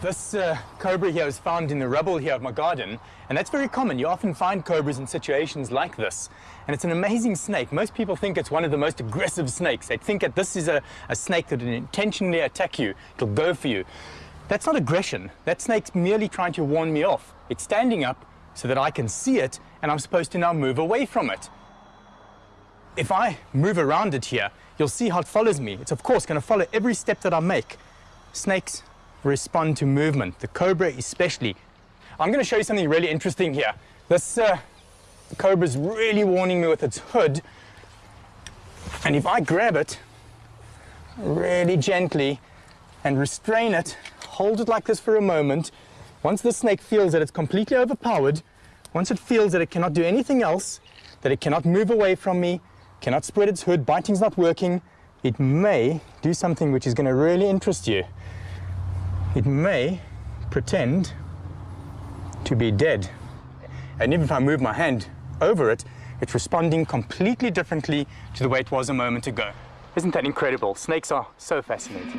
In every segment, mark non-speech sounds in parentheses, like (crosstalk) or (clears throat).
This uh, cobra here was found in the rubble here of my garden, and that's very common. You often find cobras in situations like this. And it's an amazing snake. Most people think it's one of the most aggressive snakes. They think that this is a, a snake that will intentionally attack you. It'll go for you. That's not aggression. That snake's merely trying to warn me off. It's standing up so that I can see it, and I'm supposed to now move away from it. If I move around it here, you'll see how it follows me. It's of course going to follow every step that I make. Snakes respond to movement, the cobra especially. I'm going to show you something really interesting here. This uh, cobra is really warning me with its hood. And if I grab it really gently and restrain it, hold it like this for a moment, once the snake feels that it's completely overpowered, once it feels that it cannot do anything else, that it cannot move away from me, cannot spread its hood, biting's not working, it may do something which is going to really interest you it may pretend to be dead. And even if I move my hand over it, it's responding completely differently to the way it was a moment ago. Isn't that incredible? Snakes are so fascinating.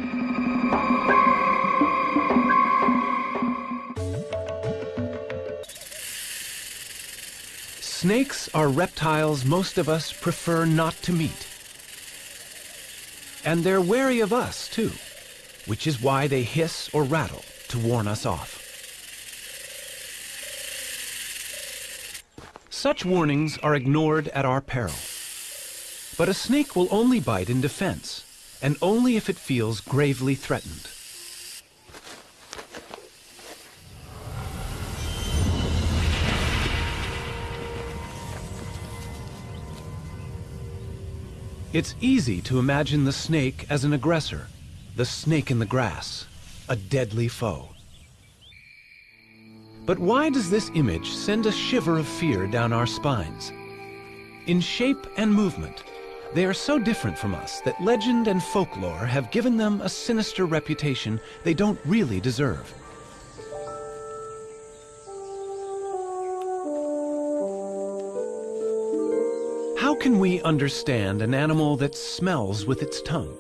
Snakes are reptiles most of us prefer not to meet. And they're wary of us, too which is why they hiss or rattle to warn us off. Such warnings are ignored at our peril. But a snake will only bite in defense, and only if it feels gravely threatened. It's easy to imagine the snake as an aggressor, the snake in the grass, a deadly foe. But why does this image send a shiver of fear down our spines? In shape and movement, they are so different from us that legend and folklore have given them a sinister reputation they don't really deserve. How can we understand an animal that smells with its tongue?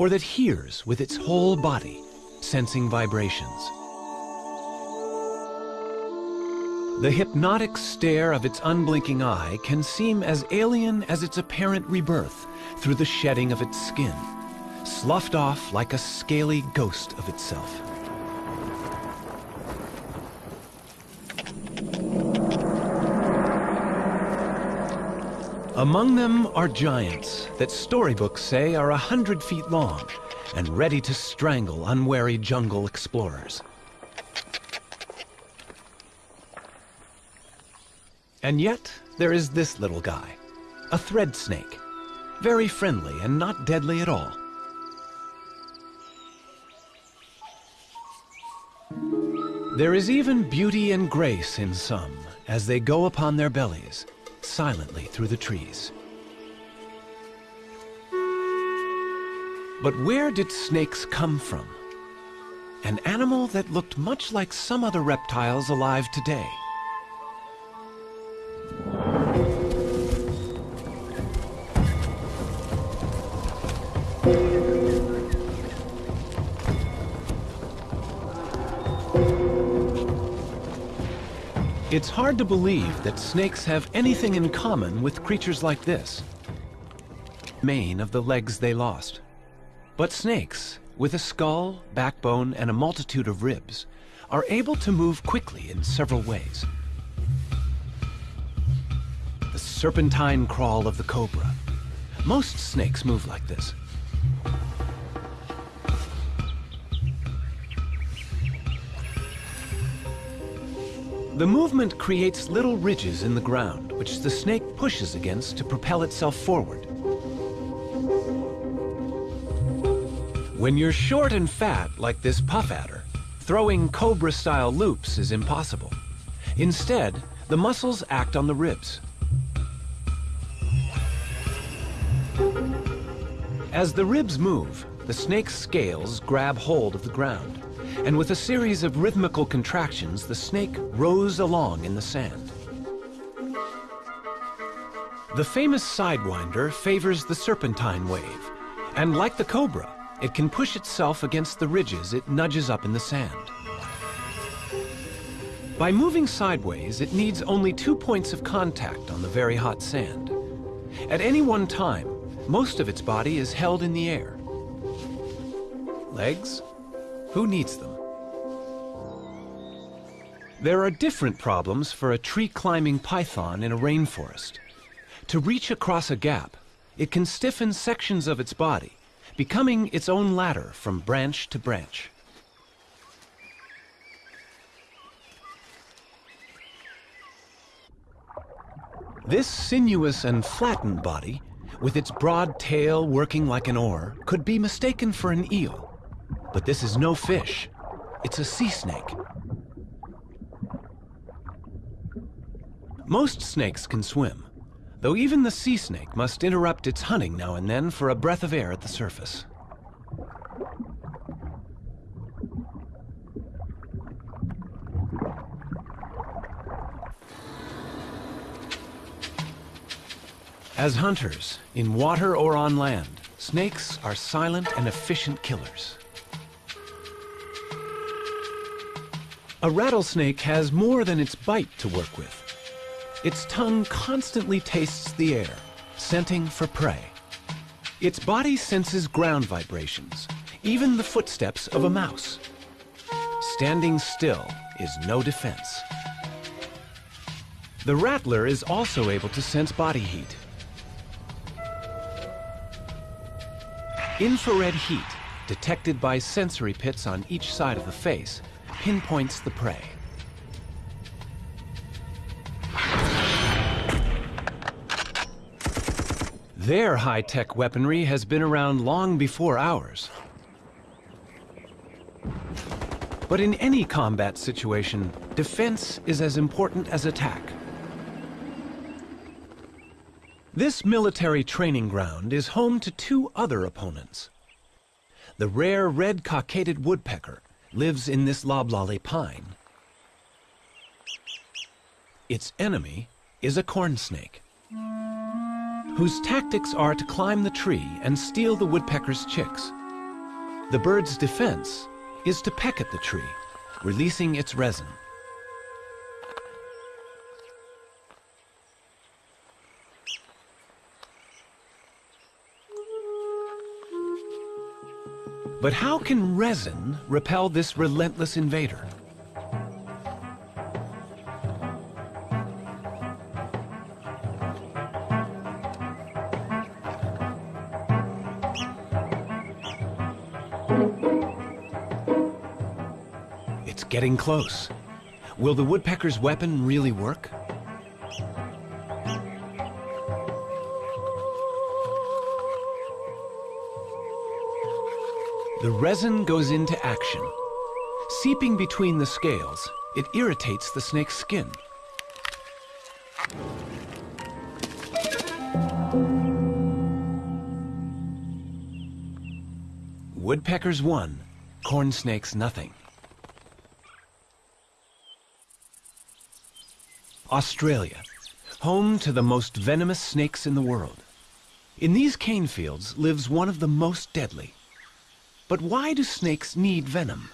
Or that hears with its whole body, sensing vibrations. The hypnotic stare of its unblinking eye can seem as alien as its apparent rebirth through the shedding of its skin, sloughed off like a scaly ghost of itself. Among them are giants that storybooks say are a hundred feet long and ready to strangle unwary jungle explorers. And yet, there is this little guy, a thread snake, very friendly and not deadly at all. There is even beauty and grace in some as they go upon their bellies, silently through the trees. But where did snakes come from? An animal that looked much like some other reptiles alive today. It's hard to believe that snakes have anything in common with creatures like this. Mane of the legs they lost. But snakes, with a skull, backbone, and a multitude of ribs, are able to move quickly in several ways. The serpentine crawl of the cobra. Most snakes move like this. The movement creates little ridges in the ground, which the snake pushes against to propel itself forward. When you're short and fat, like this puff adder, throwing cobra-style loops is impossible. Instead, the muscles act on the ribs. As the ribs move, the snake's scales grab hold of the ground and with a series of rhythmical contractions, the snake rose along in the sand. The famous Sidewinder favors the serpentine wave, and like the cobra, it can push itself against the ridges it nudges up in the sand. By moving sideways, it needs only two points of contact on the very hot sand. At any one time, most of its body is held in the air. Legs? Who needs them? There are different problems for a tree-climbing python in a rainforest. To reach across a gap, it can stiffen sections of its body, becoming its own ladder from branch to branch. This sinuous and flattened body, with its broad tail working like an oar, could be mistaken for an eel. But this is no fish. It's a sea snake. Most snakes can swim, though even the sea snake must interrupt its hunting now and then for a breath of air at the surface. As hunters, in water or on land, snakes are silent and efficient killers. A rattlesnake has more than its bite to work with. Its tongue constantly tastes the air, scenting for prey. Its body senses ground vibrations, even the footsteps of a mouse. Standing still is no defense. The rattler is also able to sense body heat. Infrared heat, detected by sensory pits on each side of the face, pinpoints the prey. Their high-tech weaponry has been around long before ours. But in any combat situation, defense is as important as attack. This military training ground is home to two other opponents. The rare red cockaded woodpecker lives in this loblolly pine. Its enemy is a corn snake whose tactics are to climb the tree and steal the woodpecker's chicks. The bird's defense is to peck at the tree, releasing its resin. But how can resin repel this relentless invader? It's getting close. Will the woodpecker's weapon really work? The resin goes into action. Seeping between the scales, it irritates the snake's skin. Woodpeckers won, corn snakes nothing. Australia, home to the most venomous snakes in the world. In these cane fields lives one of the most deadly. But why do snakes need venom?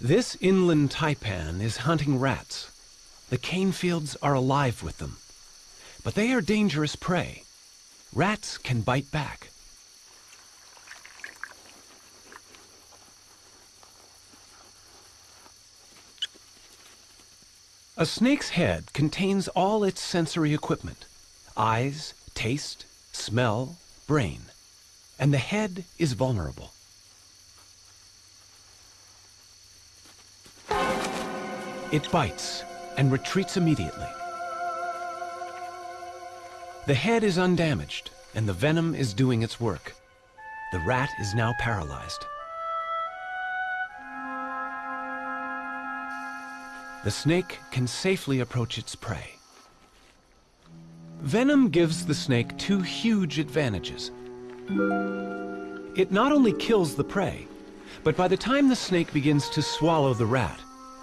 This inland taipan is hunting rats. The cane fields are alive with them. But they are dangerous prey. Rats can bite back. A snake's head contains all its sensory equipment. Eyes, taste, smell, brain. And the head is vulnerable. It bites and retreats immediately. The head is undamaged and the venom is doing its work. The rat is now paralyzed. The snake can safely approach its prey. Venom gives the snake two huge advantages. It not only kills the prey, but by the time the snake begins to swallow the rat,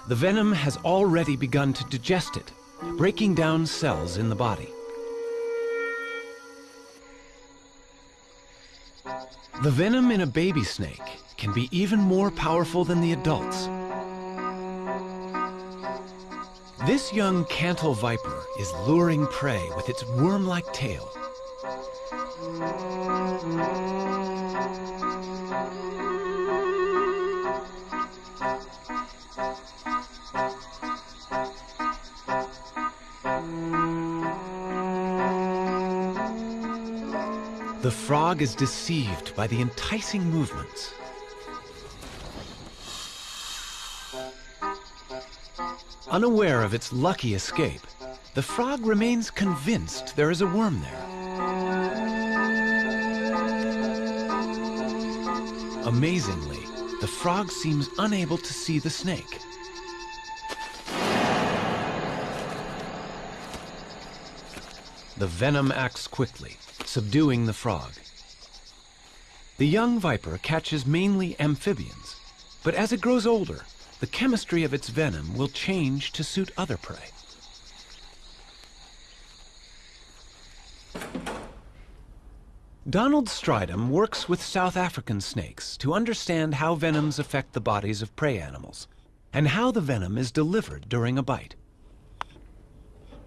the venom has already begun to digest it breaking down cells in the body. The venom in a baby snake can be even more powerful than the adults. This young Cantil viper is luring prey with its worm-like tail. The frog is deceived by the enticing movements. Unaware of its lucky escape, the frog remains convinced there is a worm there. Amazingly, the frog seems unable to see the snake. The venom acts quickly, subduing the frog. The young viper catches mainly amphibians, but as it grows older, the chemistry of its venom will change to suit other prey. Donald Strydom works with South African snakes to understand how venoms affect the bodies of prey animals and how the venom is delivered during a bite.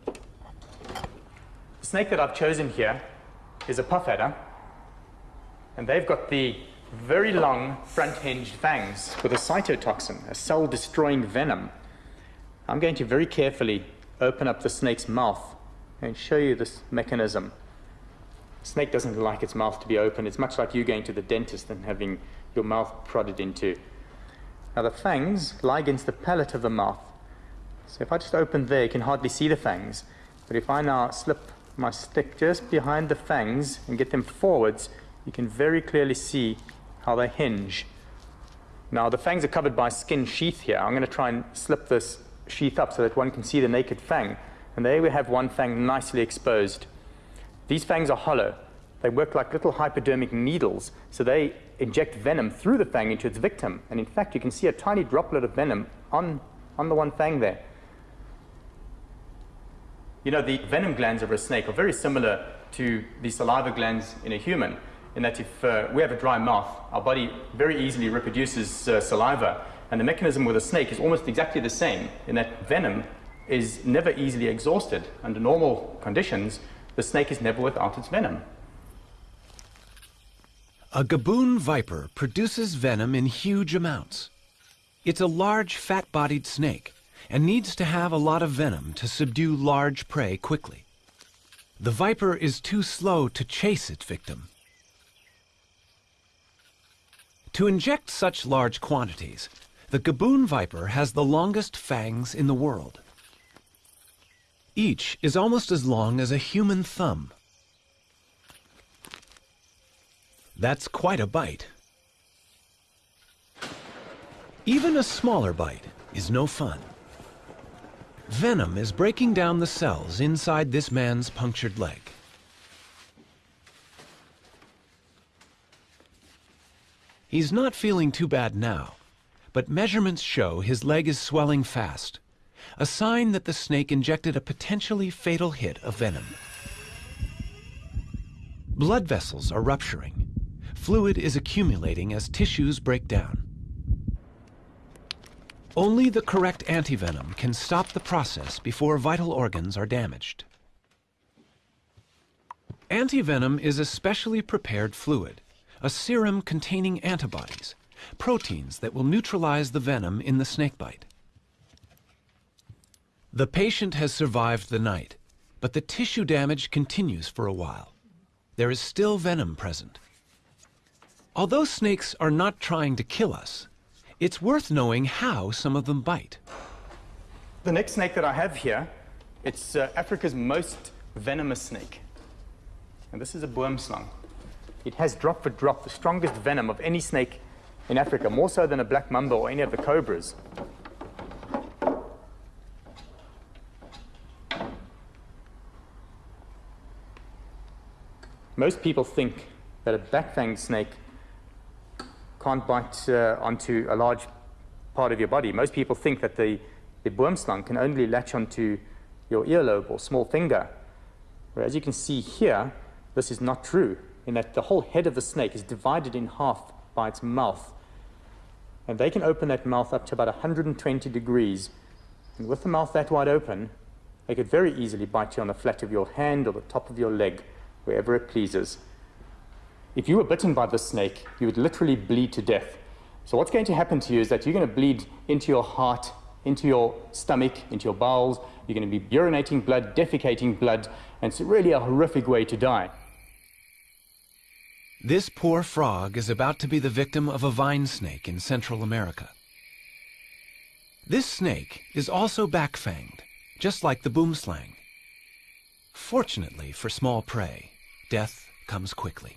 The snake that I've chosen here is a puff adder, and they've got the very long front-hinged fangs with a cytotoxin, a cell-destroying venom. I'm going to very carefully open up the snake's mouth and show you this mechanism. Snake doesn't like its mouth to be open. It's much like you going to the dentist and having your mouth prodded into. Now the fangs lie against the palate of the mouth. So if I just open there, you can hardly see the fangs. But if I now slip my stick just behind the fangs and get them forwards, you can very clearly see how they hinge. Now the fangs are covered by skin sheath here. I'm going to try and slip this sheath up so that one can see the naked fang. And there we have one fang nicely exposed. These fangs are hollow. They work like little hypodermic needles, so they inject venom through the fang into its victim. And in fact, you can see a tiny droplet of venom on, on the one fang there. You know, the venom glands of a snake are very similar to the saliva glands in a human, in that if uh, we have a dry mouth, our body very easily reproduces uh, saliva, and the mechanism with a snake is almost exactly the same, in that venom is never easily exhausted. Under normal conditions, the snake is never without its venom. A gaboon viper produces venom in huge amounts. It's a large, fat-bodied snake and needs to have a lot of venom to subdue large prey quickly. The viper is too slow to chase its victim. To inject such large quantities, the gaboon viper has the longest fangs in the world. Each is almost as long as a human thumb. That's quite a bite. Even a smaller bite is no fun. Venom is breaking down the cells inside this man's punctured leg. He's not feeling too bad now, but measurements show his leg is swelling fast, a sign that the snake injected a potentially fatal hit of venom. Blood vessels are rupturing. Fluid is accumulating as tissues break down. Only the correct antivenom can stop the process before vital organs are damaged. Antivenom is a specially prepared fluid, a serum containing antibodies, proteins that will neutralize the venom in the snakebite. The patient has survived the night, but the tissue damage continues for a while. There is still venom present. Although snakes are not trying to kill us, it's worth knowing how some of them bite. The next snake that I have here, it's uh, Africa's most venomous snake. And this is a boomslang. It has drop for drop the strongest venom of any snake in Africa, more so than a black mamba or any of the cobras. Most people think that a black-fanged snake can't bite uh, onto a large part of your body. Most people think that the, the boomslang can only latch onto your earlobe or small finger. Whereas you can see here, this is not true, in that the whole head of the snake is divided in half by its mouth. And they can open that mouth up to about 120 degrees. And with the mouth that wide open, they could very easily bite you on the flat of your hand or the top of your leg, wherever it pleases. If you were bitten by this snake, you would literally bleed to death. So what's going to happen to you is that you're going to bleed into your heart, into your stomach, into your bowels. You're going to be urinating blood, defecating blood, and it's really a horrific way to die. This poor frog is about to be the victim of a vine snake in Central America. This snake is also back-fanged, just like the boomslang. Fortunately for small prey, death comes quickly.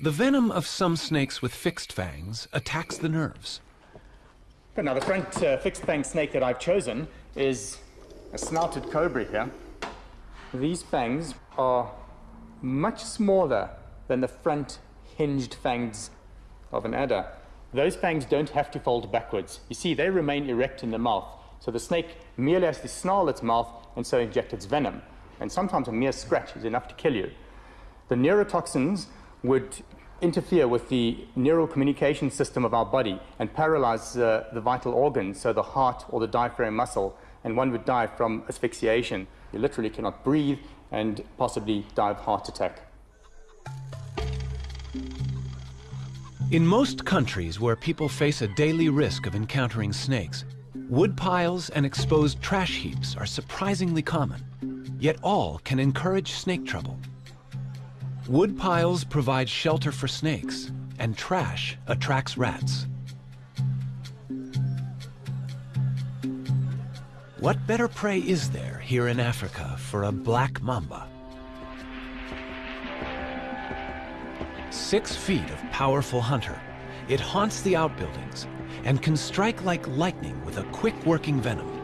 The venom of some snakes with fixed fangs attacks the nerves. Now, the front uh, fixed fang snake that I've chosen is a snouted cobra here. These fangs are much smaller than the front hinged fangs of an adder. Those fangs don't have to fold backwards. You see, they remain erect in the mouth. So the snake merely has to snarl its mouth and so inject its venom. And sometimes a mere scratch is enough to kill you. The neurotoxins would interfere with the neural communication system of our body and paralyze uh, the vital organs, so the heart or the diaphragm muscle, and one would die from asphyxiation. You literally cannot breathe and possibly die of heart attack. In most countries where people face a daily risk of encountering snakes, wood piles and exposed trash heaps are surprisingly common, yet all can encourage snake trouble. Wood piles provide shelter for snakes, and trash attracts rats. What better prey is there here in Africa for a black mamba? Six feet of powerful hunter, it haunts the outbuildings and can strike like lightning with a quick-working venom.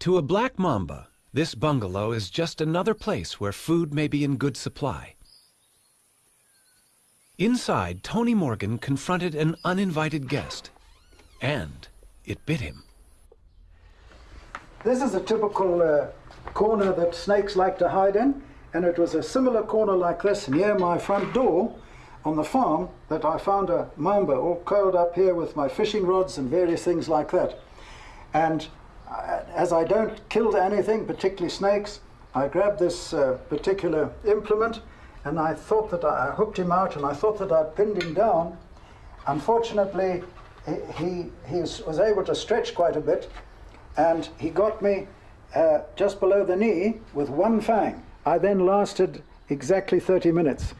To a black mamba, this bungalow is just another place where food may be in good supply. Inside, Tony Morgan confronted an uninvited guest, and it bit him. This is a typical uh, corner that snakes like to hide in, and it was a similar corner like this near my front door on the farm that I found a mamba all curled up here with my fishing rods and various things like that. And as I don't kill anything, particularly snakes, I grabbed this uh, particular implement and I thought that I, I, hooked him out and I thought that I'd pinned him down. Unfortunately, he, he, he was able to stretch quite a bit and he got me uh, just below the knee with one fang. I then lasted exactly 30 minutes.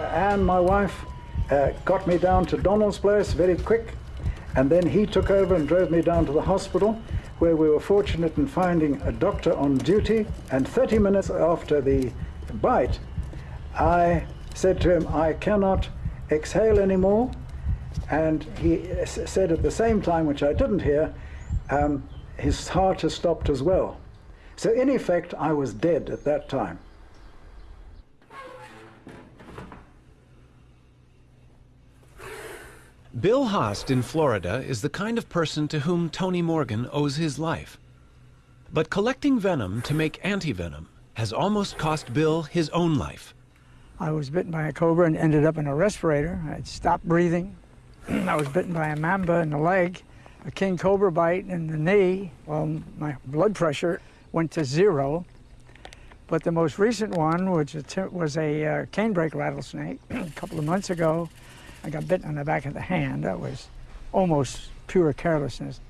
And my wife uh, got me down to Donald's place very quick and then he took over and drove me down to the hospital, where we were fortunate in finding a doctor on duty. And 30 minutes after the bite, I said to him, I cannot exhale anymore. And he said at the same time, which I didn't hear, um, his heart has stopped as well. So in effect, I was dead at that time. Bill Haast in Florida is the kind of person to whom Tony Morgan owes his life. But collecting venom to make anti-venom has almost cost Bill his own life. I was bitten by a cobra and ended up in a respirator. I'd stopped breathing. (clears throat) I was bitten by a mamba in the leg, a king cobra bite in the knee. Well, my blood pressure went to zero. But the most recent one, which was a uh, canebrake rattlesnake, (clears throat) a couple of months ago, I got bitten on the back of the hand. That was almost pure carelessness.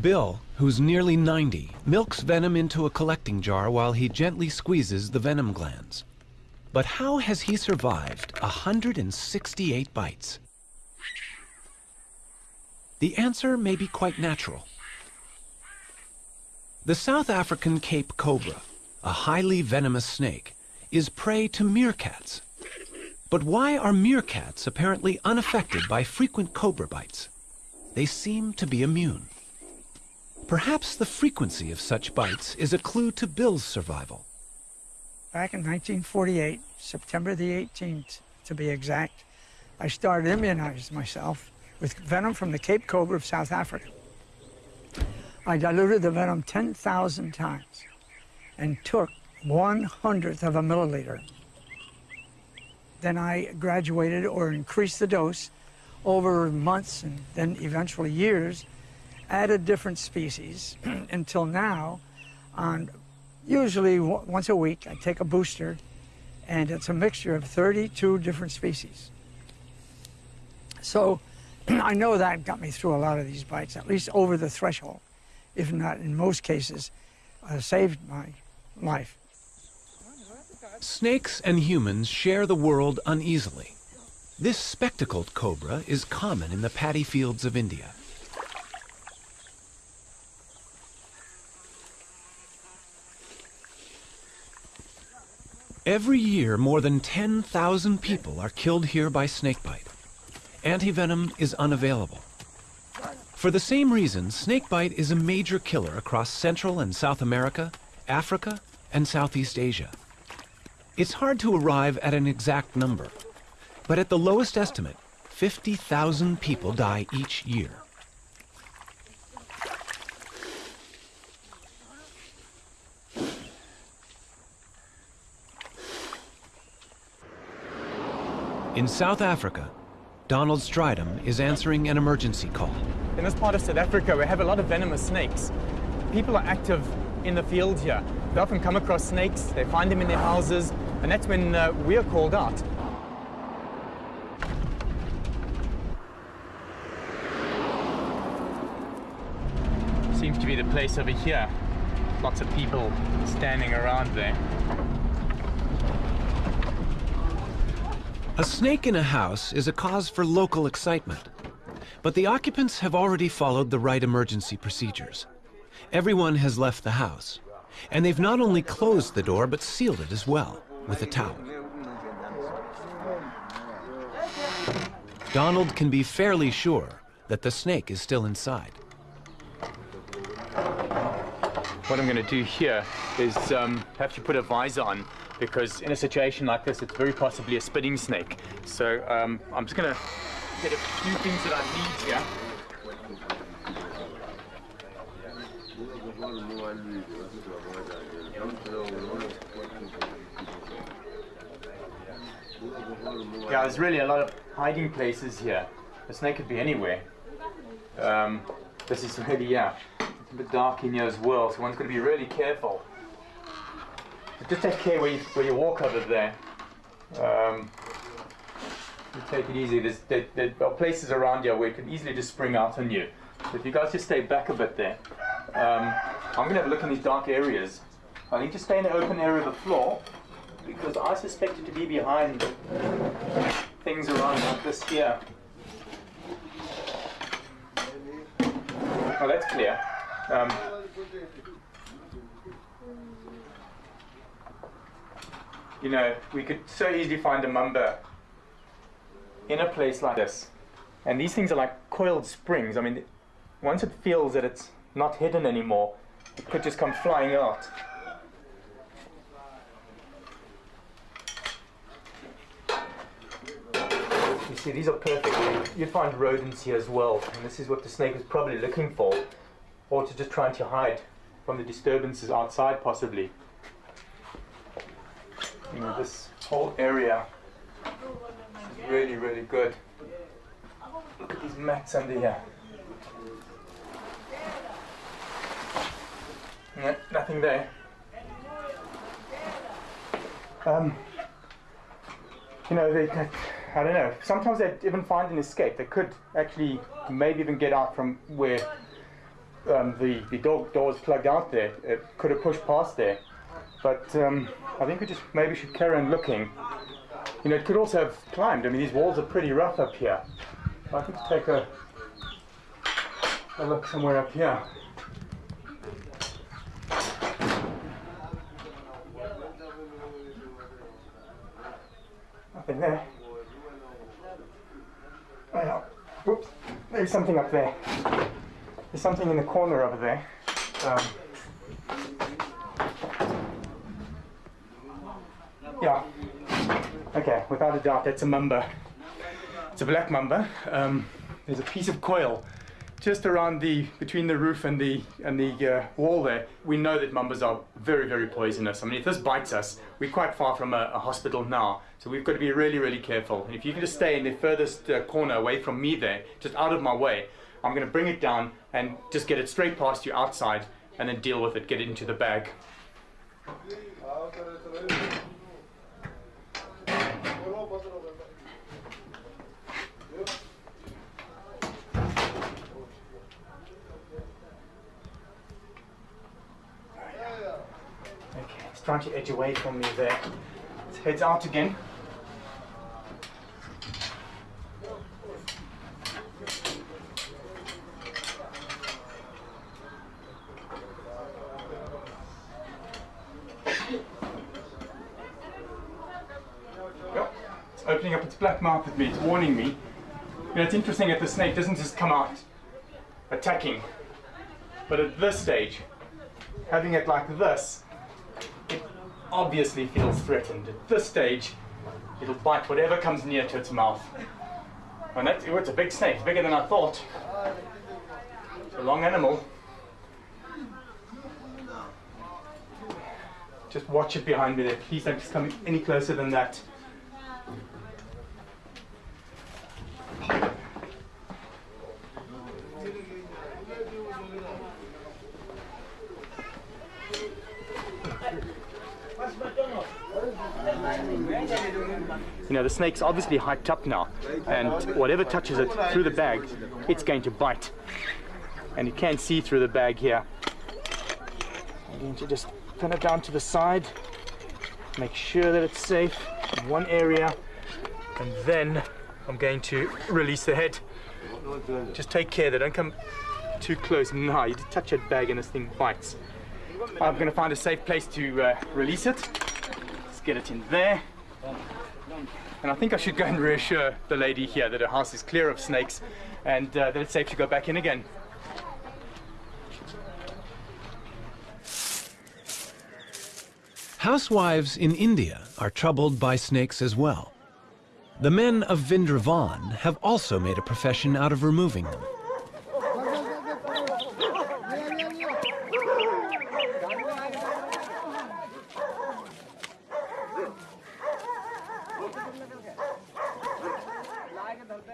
Bill, who's nearly 90, milks venom into a collecting jar while he gently squeezes the venom glands. But how has he survived 168 bites? The answer may be quite natural. The South African Cape cobra, a highly venomous snake, is prey to meerkats. But why are meerkats apparently unaffected by frequent cobra bites? They seem to be immune. Perhaps the frequency of such bites is a clue to Bill's survival. Back in 1948, September the 18th to be exact, I started immunizing myself with venom from the Cape Cobra of South Africa. I diluted the venom 10,000 times and took one hundredth of a milliliter. Then I graduated or increased the dose over months and then eventually years, added different species (clears throat) until now, on usually once a week, I take a booster and it's a mixture of 32 different species. So (clears throat) I know that got me through a lot of these bites, at least over the threshold, if not in most cases, uh, saved my life. Snakes and humans share the world uneasily. This spectacled cobra is common in the paddy fields of India. Every year, more than 10,000 people are killed here by snakebite. Antivenom is unavailable. For the same reason, snakebite is a major killer across Central and South America, Africa, and Southeast Asia. It's hard to arrive at an exact number, but at the lowest estimate, 50,000 people die each year. In South Africa, Donald Strydom is answering an emergency call. In this part of South Africa, we have a lot of venomous snakes. People are active in the field here. They often come across snakes, they find them in their houses, and that's when uh, we are called out. Seems to be the place over here. Lots of people standing around there. A snake in a house is a cause for local excitement. But the occupants have already followed the right emergency procedures. Everyone has left the house. And they've not only closed the door, but sealed it as well, with a towel. Donald can be fairly sure that the snake is still inside. What I'm going to do here is um, have to put a visor on because in a situation like this, it's very possibly a spitting snake. So um, I'm just going to get a few things that I need here. Yeah, there's really a lot of hiding places here. The snake could be anywhere. Um, this is really, yeah, it's a bit dark in here as well, so one's got to be really careful. Just take care where you, where you walk over there. Um, take it easy. There's, there, there are places around here where it can easily just spring out on you. So if you guys just stay back a bit there. Um, I'm going to have a look in these dark areas. I need to stay in the open area of the floor because I suspect it to be behind things around like this here. Oh, that's clear. Um, you know, we could so easily find a mamba in a place like this. And these things are like coiled springs. I mean, once it feels that it's not hidden anymore, it could just come flying out. See, these are perfect. You'd find rodents here as well, and this is what the snake is probably looking for, or to just trying to hide from the disturbances outside, possibly. You know, this whole area is really, really good. Look at these mats under here. No, nothing there. Um, you know, they, I don't know. Sometimes they even find an escape. They could actually maybe even get out from where um, the, the door, door was plugged out there. It could have pushed past there. But um, I think we just maybe should carry on looking. You know, it could also have climbed. I mean, these walls are pretty rough up here. I could take a, a look somewhere up here. Nothing there. Oh. Whoops. There's something up there. There's something in the corner over there. Um, yeah. Okay, without a doubt, that's a mamba. It's a black mamba. Um, there's a piece of coil just around the between the roof and the and the uh, wall there. We know that mambas are very very poisonous. I mean, if this bites us, we're quite far from a, a hospital now, so we've got to be really really careful. And if you can just stay in the furthest uh, corner away from me there, just out of my way, I'm going to bring it down and just get it straight past you outside, and then deal with it. Get it into the bag. Okay, it's trying to edge away from me there. It heads out again. It's opening up its black mouth at me, it's warning me. You know, it's interesting that the snake doesn't just come out attacking, but at this stage, having it like this, obviously feels threatened. At this stage, it'll bite whatever comes near to its mouth. And that's, oh, it's a big snake, bigger than I thought. It's a long animal. Just watch it behind me there. Please don't just come any closer than that. You know, the snake's obviously hyped up now, and whatever touches it through the bag, it's going to bite. And you can see through the bag here. I'm going to just pin it down to the side, make sure that it's safe in one area, and then I'm going to release the head. Just take care they don't come too close. Now you touch that bag and this thing bites. I'm going to find a safe place to uh, release it. Let's get it in there. And I think I should go and reassure the lady here that her house is clear of snakes and uh, that it's safe to go back in again. Housewives in India are troubled by snakes as well. The men of Vindravan have also made a profession out of removing them.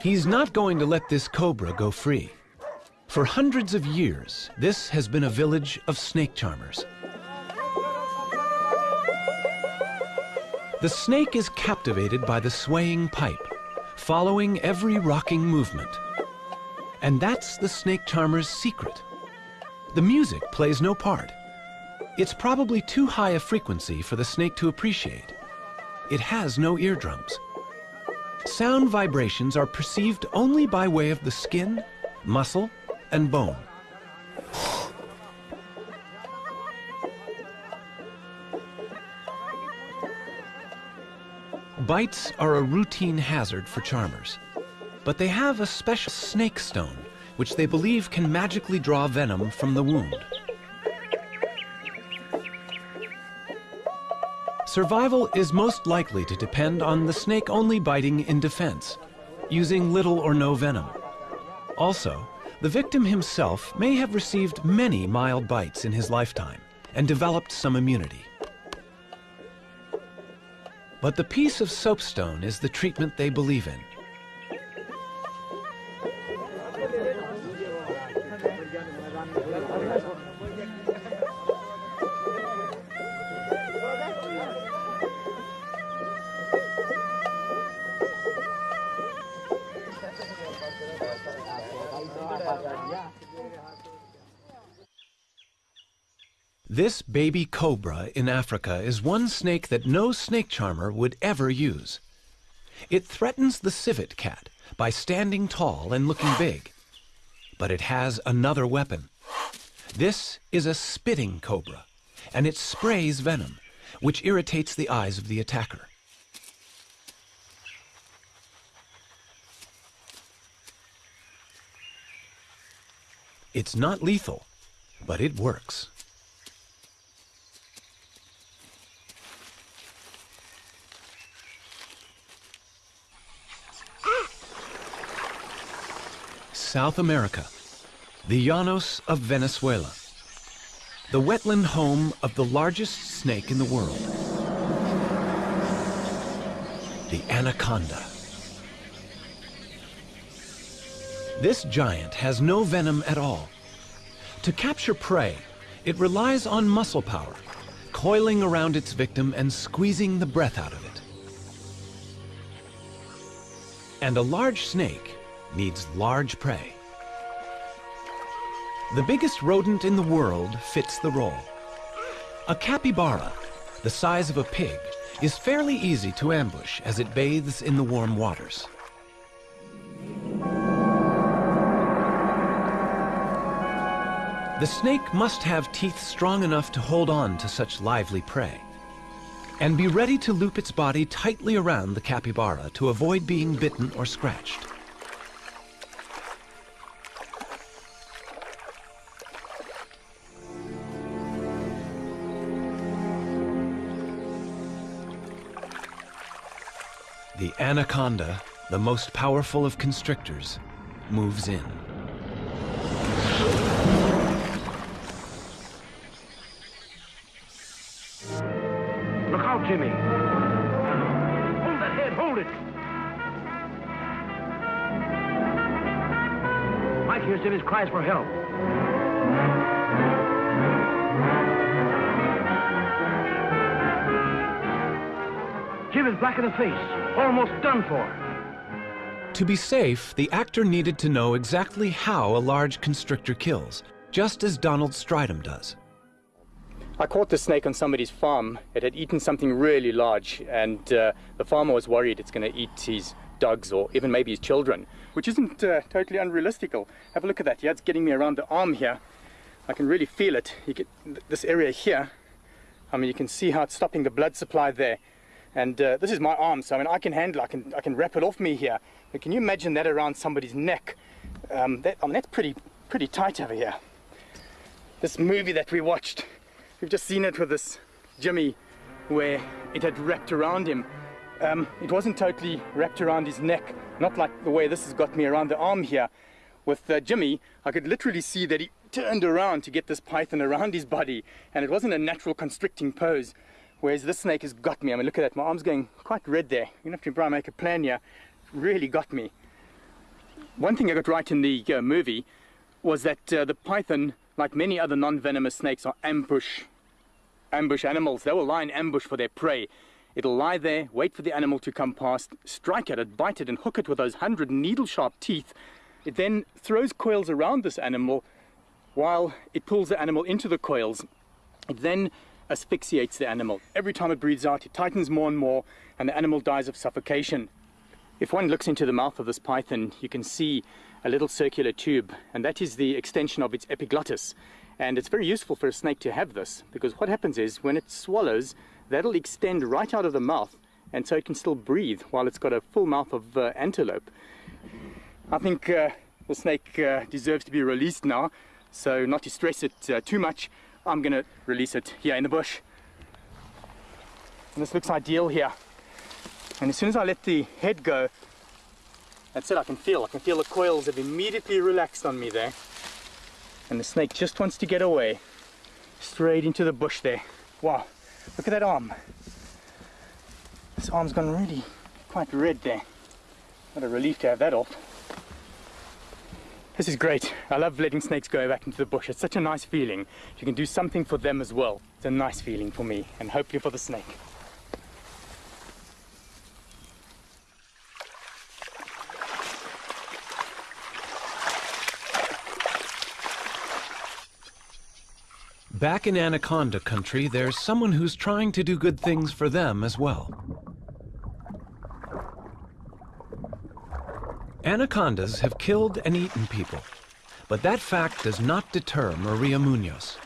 He's not going to let this cobra go free. For hundreds of years, this has been a village of snake charmers. The snake is captivated by the swaying pipe, following every rocking movement. And that's the snake charmer's secret. The music plays no part. It's probably too high a frequency for the snake to appreciate. It has no eardrums. Sound vibrations are perceived only by way of the skin, muscle, and bone. Bites are a routine hazard for charmers, but they have a special snake stone, which they believe can magically draw venom from the wound. Survival is most likely to depend on the snake only biting in defense, using little or no venom. Also, the victim himself may have received many mild bites in his lifetime and developed some immunity. But the piece of soapstone is the treatment they believe in. baby cobra in Africa is one snake that no snake charmer would ever use. It threatens the civet cat by standing tall and looking big. But it has another weapon. This is a spitting cobra, and it sprays venom, which irritates the eyes of the attacker. It's not lethal, but it works. South America, the Llanos of Venezuela, the wetland home of the largest snake in the world, the anaconda. This giant has no venom at all. To capture prey, it relies on muscle power, coiling around its victim and squeezing the breath out of it. And a large snake needs large prey. The biggest rodent in the world fits the role. A capybara, the size of a pig, is fairly easy to ambush as it bathes in the warm waters. The snake must have teeth strong enough to hold on to such lively prey and be ready to loop its body tightly around the capybara to avoid being bitten or scratched. Anaconda, the most powerful of constrictors, moves in. Look out, Jimmy. Hold that head, hold it. Mike hears Jimmy's cries for help. Jim is black in the face, almost done for. To be safe, the actor needed to know exactly how a large constrictor kills, just as Donald Strydom does. I caught the snake on somebody's farm. It had eaten something really large, and uh, the farmer was worried it's going to eat his dogs or even maybe his children, which isn't uh, totally unrealistical. Have a look at that. Yeah, it's getting me around the arm here. I can really feel it. You get th- this area here. I mean, you can see how it's stopping the blood supply there. And uh, this is my arm, so I mean, I can handle. I can I can wrap it off me here. But can you imagine that around somebody's neck? Um, that, I mean, that's pretty pretty tight over here. This movie that we watched. We've just seen it with this Jimmy where it had wrapped around him. Um, it wasn't totally wrapped around his neck, not like the way this has got me around the arm here. With uh, Jimmy, I could literally see that he turned around to get this python around his body, and it wasn't a natural constricting pose. Whereas this snake has got me. I mean, look at that. My arm's going quite red there. To have to try and make a plan here. Really got me. One thing I got right in the uh, movie was that uh, the python, like many other non-venomous snakes, are ambush ambush animals. They will lie in ambush for their prey. It'll lie there, wait for the animal to come past, strike at it, bite it, and hook it with those hundred needle-sharp teeth. It then throws coils around this animal while it pulls the animal into the coils. It then asphyxiates the animal. Every time it breathes out, it tightens more and more, and the animal dies of suffocation. If one looks into the mouth of this python, you can see a little circular tube, and that is the extension of its epiglottis. And it's very useful for a snake to have this, because what happens is when it swallows, that'll extend right out of the mouth, and so it can still breathe while it's got a full mouth of uh, antelope. I think uh, the snake uh, deserves to be released now, so not to stress it uh, too much, I'm to release it here in the bush. And this looks ideal here. And as soon as I let the head go, that's it, I can feel. I can feel the coils have immediately relaxed on me there. And the snake just wants to get away. Straight into the bush there. Wow, look at that arm. This arm's gone really quite red there. What a relief to have that off. This is great. I love letting snakes go back into the bush. It's such a nice feeling. You can do something for them as well. It's a nice feeling for me and hopefully for the snake. Back in Anaconda country, there's someone who's trying to do good things for them as well. Anacondas have killed and eaten people, but that fact does not deter Maria Munoz.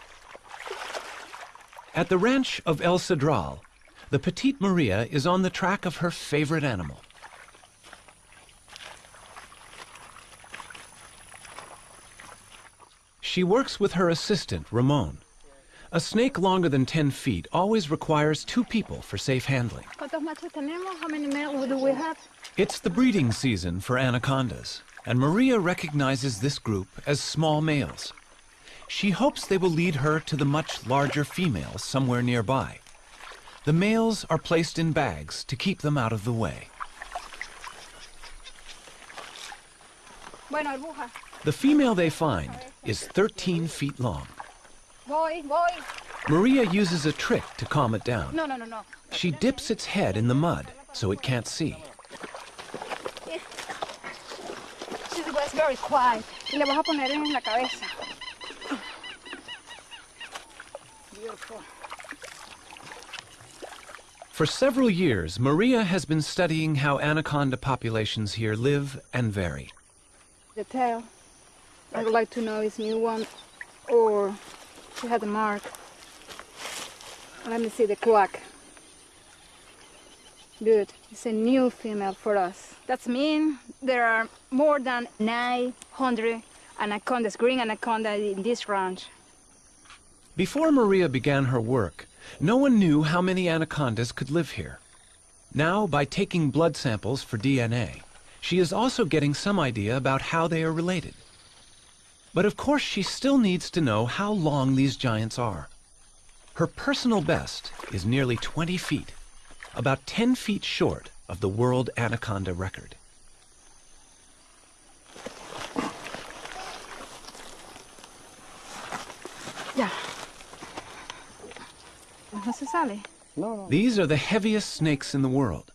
At the ranch of El Cedral, the petite Maria is on the track of her favorite animal. She works with her assistant, Ramon. A snake longer than 10 feet always requires two people for safe handling. ¿Cuántos machos tenemos? How many males do we have? It's the breeding season for anacondas, and Maria recognizes this group as small males. She hopes they will lead her to the much larger females somewhere nearby. The males are placed in bags to keep them out of the way. The female they find is 13 feet long. Voy, voy. Maria uses a trick to calm it down. No, no, no, no. She dips its head in the mud so it can't see. She's was very quiet. Y le vas a poner en la cabeza. Beautiful. For several years, Maria has been studying how anaconda populations here live and vary. The tail. I would like to know is new one or she had a mark. Let me see the cloak. Good. It's a new female for us. That means there are more than 900 anacondas, green anaconda in this ranch. Before Maria began her work, no one knew how many anacondas could live here. Now, by taking blood samples for DNA, she is also getting some idea about how they are related. But of course, she still needs to know how long these giants are. Her personal best is nearly 20 feet, about 10 feet short of the world anaconda record. Ya. No se sale. These are the heaviest snakes in the world.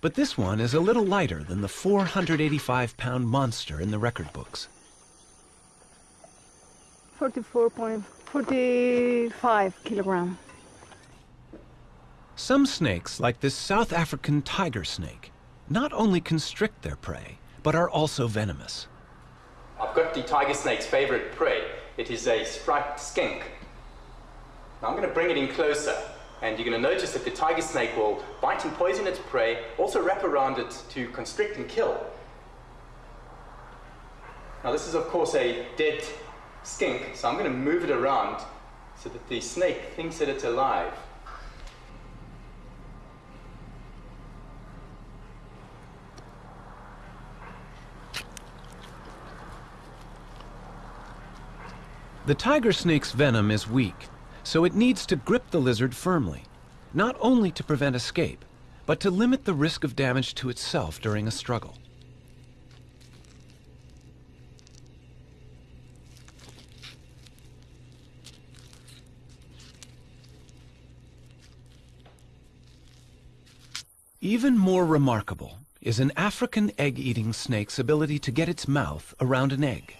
But this one is a little lighter than the 485-pound monster in the record books. 44.45 kilogram. Some snakes, like this South African tiger snake, not only constrict their prey, but are also venomous. I've got the tiger snake's favorite prey. It is a striped skink. Now I'm going to bring it in closer, and you're going to notice that the tiger snake will bite and poison its prey, also wrap around it to constrict and kill. Now this is of course a dead skink, so I'm going to move it around so that the snake thinks that it's alive. The tiger snake's venom is weak, so it needs to grip the lizard firmly, not only to prevent escape, but to limit the risk of damage to itself during a struggle. Even more remarkable is an African egg-eating snake's ability to get its mouth around an egg.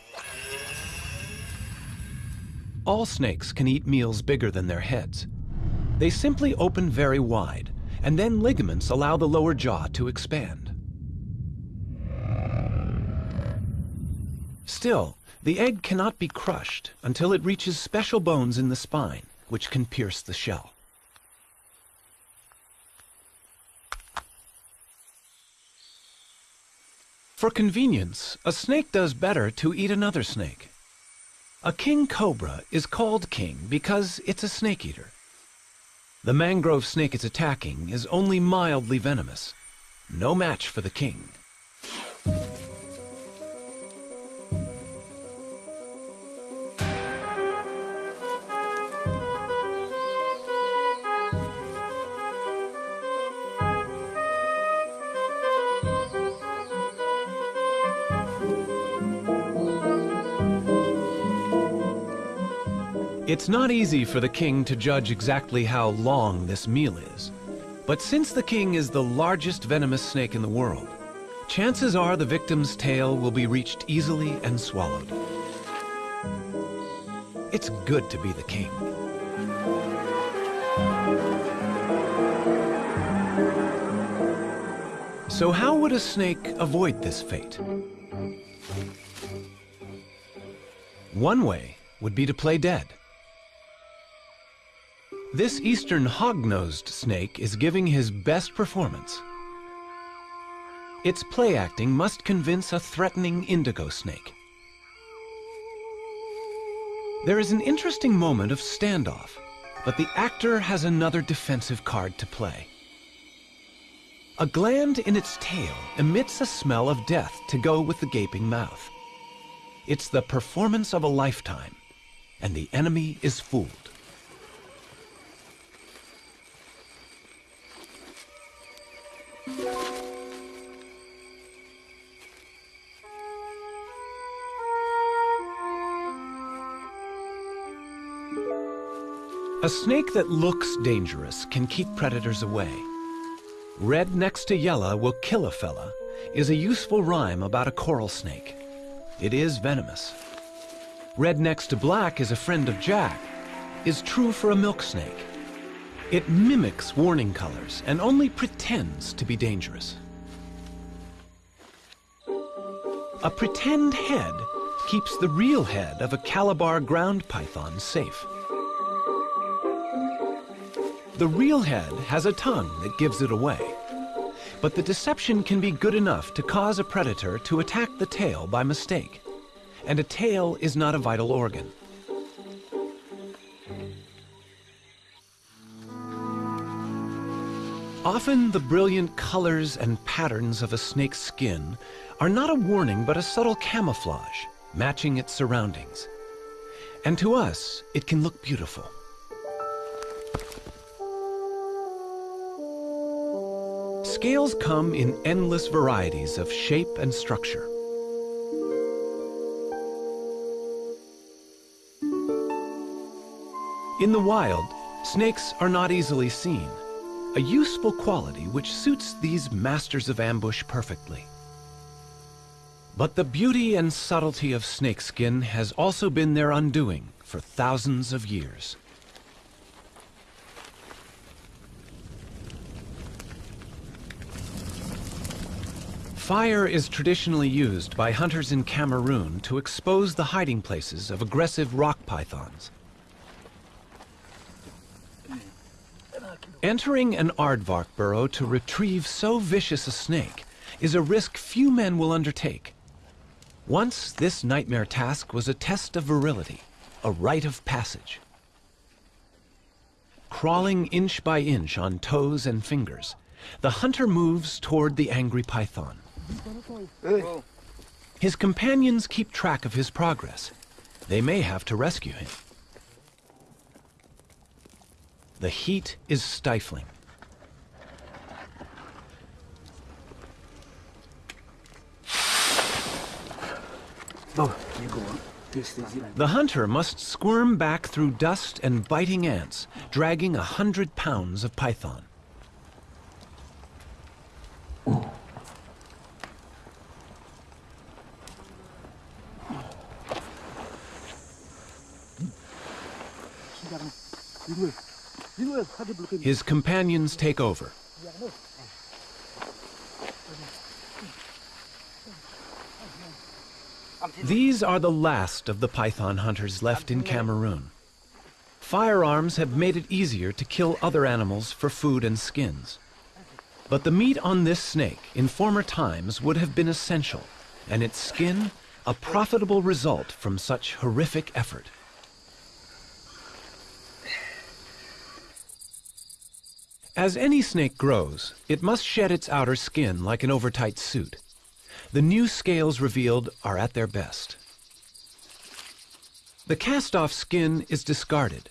All snakes can eat meals bigger than their heads. They simply open very wide, and then ligaments allow the lower jaw to expand. Still, the egg cannot be crushed until it reaches special bones in the spine, which can pierce the shell. For convenience, a snake does better to eat another snake. A king cobra is called king because it's a snake eater. The mangrove snake it's attacking is only mildly venomous. No match for the king. It's not easy for the king to judge exactly how long this meal is. But since the king is the largest venomous snake in the world, chances are the victim's tail will be reached easily and swallowed. It's good to be the king. So how would a snake avoid this fate? One way would be to play dead. This eastern hog-nosed snake is giving his best performance. Its play acting must convince a threatening indigo snake. There is an interesting moment of standoff, but the actor has another defensive card to play. A gland in its tail emits a smell of death to go with the gaping mouth. It's the performance of a lifetime, and the enemy is fooled. A snake that looks dangerous can keep predators away. Red next to yellow will kill a fella is a useful rhyme about a coral snake. It is venomous. Red next to black is a friend of Jack is true for a milk snake. It mimics warning colors and only pretends to be dangerous. A pretend head keeps the real head of a Calabar ground python safe. The real head has a tongue that gives it away. But the deception can be good enough to cause a predator to attack the tail by mistake. And a tail is not a vital organ. Often the brilliant colors and patterns of a snake's skin are not a warning but a subtle camouflage, matching its surroundings. And to us, it can look beautiful. Scales come in endless varieties of shape and structure. In the wild, snakes are not easily seen, a useful quality which suits these masters of ambush perfectly. But the beauty and subtlety of snakeskin has also been their undoing for thousands of years. Fire is traditionally used by hunters in Cameroon to expose the hiding places of aggressive rock pythons. Entering an aardvark burrow to retrieve so vicious a snake is a risk few men will undertake. Once, this nightmare task was a test of virility, a rite of passage. Crawling inch by inch on toes and fingers, the hunter moves toward the angry python. His companions keep track of his progress. They may have to rescue him. The heat is stifling. The hunter must squirm back through dust and biting ants, dragging a hundred pounds of python. His companions take over. These are the last of the python hunters left in Cameroon. Firearms have made it easier to kill other animals for food and skins. But the meat on this snake in former times would have been essential, and its skin a profitable result from such horrific effort. As any snake grows, it must shed its outer skin like an overtight suit. The new scales revealed are at their best. The cast-off skin is discarded,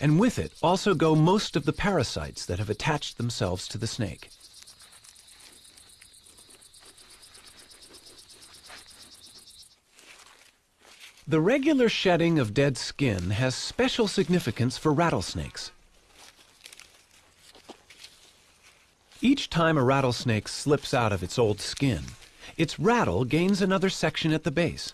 and with it also go most of the parasites that have attached themselves to the snake. The regular shedding of dead skin has special significance for rattlesnakes. Each time a rattlesnake slips out of its old skin, its rattle gains another section at the base.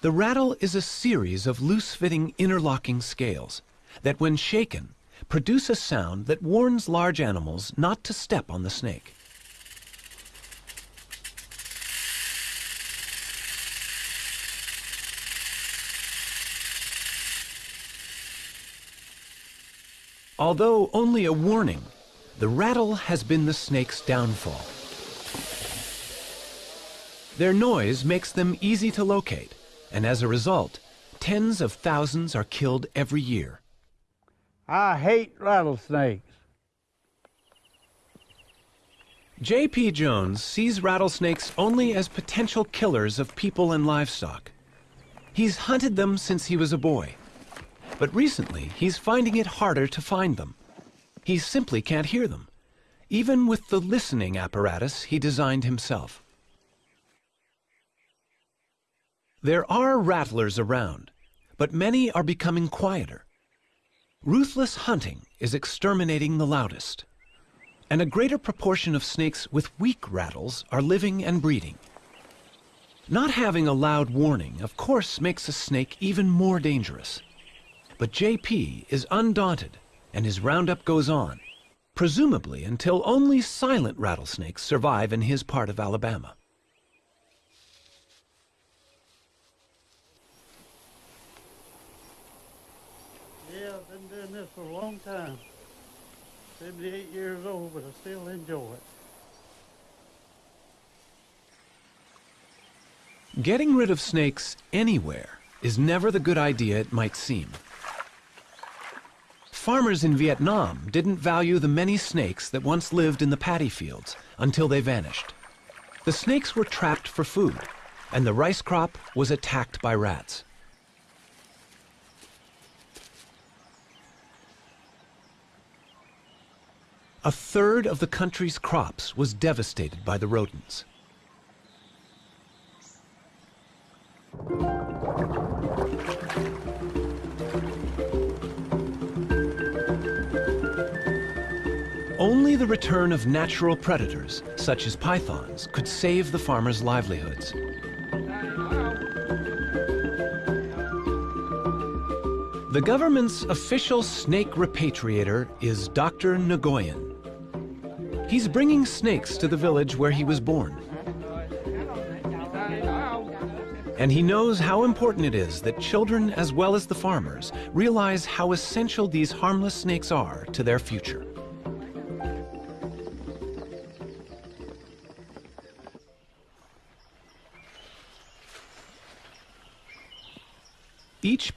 The rattle is a series of loose-fitting interlocking scales that, when shaken, produce a sound that warns large animals not to step on the snake. Although only a warning, the rattle has been the snake's downfall. Their noise makes them easy to locate, and as a result, tens of thousands are killed every year. I hate rattlesnakes. J.P. Jones sees rattlesnakes only as potential killers of people and livestock. He's hunted them since he was a boy. But recently, he's finding it harder to find them. He simply can't hear them, even with the listening apparatus he designed himself. There are rattlers around, but many are becoming quieter. Ruthless hunting is exterminating the loudest. And a greater proportion of snakes with weak rattles are living and breeding. Not having a loud warning, of course, makes a snake even more dangerous. But JP is undaunted, and his roundup goes on, presumably until only silent rattlesnakes survive in his part of Alabama. Yeah, I've been doing this for a long time. 78 years old, but I still enjoy it. Getting rid of snakes anywhere is never the good idea it might seem. Farmers in Vietnam didn't value the many snakes that once lived in the paddy fields until they vanished. The snakes were trapped for food, and the rice crop was attacked by rats. A third of the country's crops was devastated by the rodents. Return of natural predators, such as pythons, could save the farmers' livelihoods. The government's official snake repatriator is Dr. Nagoyan. He's bringing snakes to the village where he was born. And he knows how important it is that children, as well as the farmers, realize how essential these harmless snakes are to their future.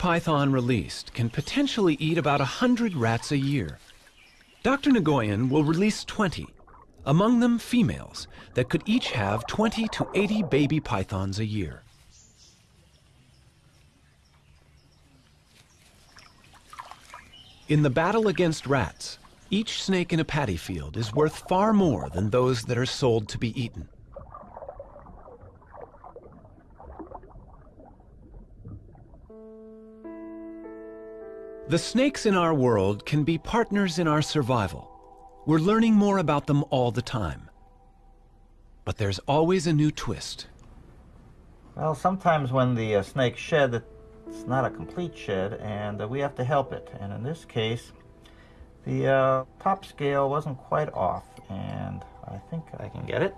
Python released can potentially eat about 100 rats a year. Dr. Nagoyan will release 20, among them females, that could each have 20 to 80 baby pythons a year. In the battle against rats, each snake in a paddy field is worth far more than those that are sold to be eaten. The snakes in our world can be partners in our survival. We're learning more about them all the time. But there's always a new twist. Well, sometimes when the uh, snakes shed, it's not a complete shed, and uh, we have to help it. And in this case, the uh, top scale wasn't quite off, and I think I can get it.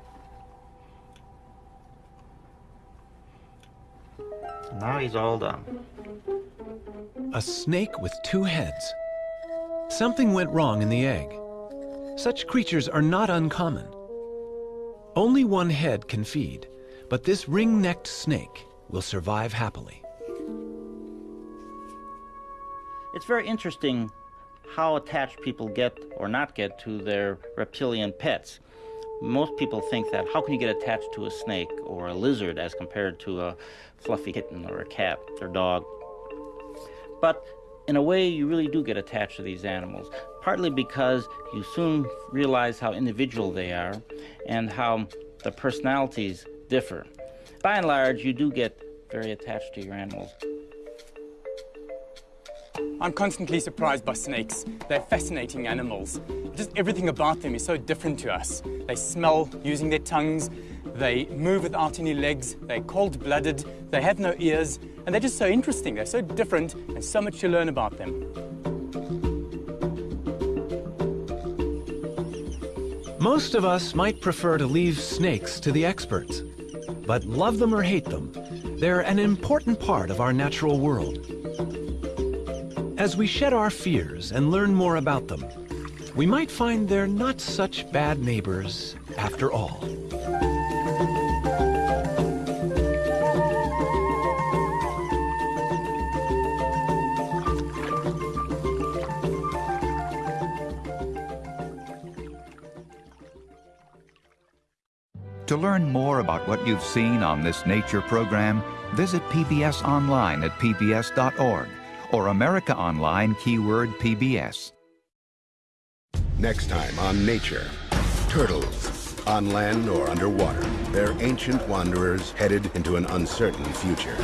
Now he's all done. A snake with two heads. Something went wrong in the egg. Such creatures are not uncommon. Only one head can feed, but this ring-necked snake will survive happily. It's very interesting how attached people get or not get to their reptilian pets. Most people think that how can you get attached to a snake or a lizard as compared to a fluffy kitten or a cat or dog? But in a way, you really do get attached to these animals, partly because you soon realize how individual they are and how the personalities differ. By and large, you do get very attached to your animals. I'm constantly surprised by snakes. They're fascinating animals. Just everything about them is so different to us. They smell using their tongues, they move without any legs, they're cold-blooded, they have no ears, and they're just so interesting. They're so different and so much to learn about them. Most of us might prefer to leave snakes to the experts. But love them or hate them, they're an important part of our natural world. As we shed our fears and learn more about them, we might find they're not such bad neighbors after all. To learn more about what you've seen on this nature program, visit PBS online at pbs.org or America Online keyword PBS. Next time on Nature, turtles, on land or underwater. They're ancient wanderers headed into an uncertain future.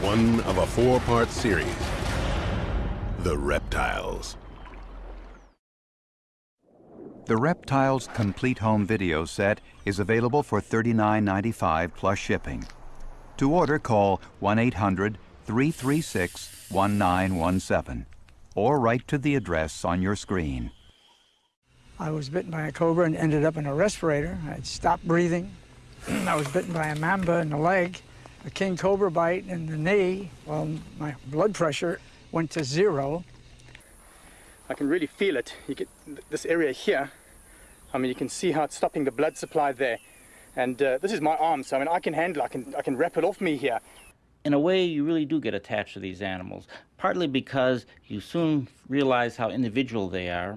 One of a four-part series, The Reptiles. The Reptiles Complete Home Video Set is available for $39.95 plus shipping. To order, call 1-800-336-1917 or write to the address on your screen. I was bitten by a cobra and ended up in a respirator. I stopped breathing. (clears throat) I was bitten by a mamba in the leg, a king cobra bite in the knee. Well, my blood pressure went to zero. I can really feel it. You get this area here. I mean, you can see how it's stopping the blood supply there. And uh, this is my arm, so I mean, I can handle. I can I can wrap it off me here. In a way, you really do get attached to these animals, partly because you soon realize how individual they are,